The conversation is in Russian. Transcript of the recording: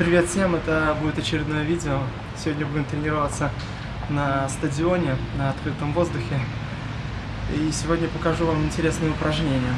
Привет всем, это будет очередное видео. Сегодня будем тренироваться на стадионе, на открытом воздухе. И сегодня покажу вам интересные упражнения.